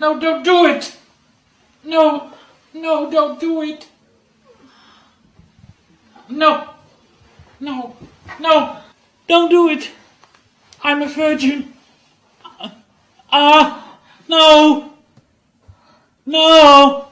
No, don't do it. No, no, don't do it. No, no, no, don't do it. I'm a virgin. Ah, no, no.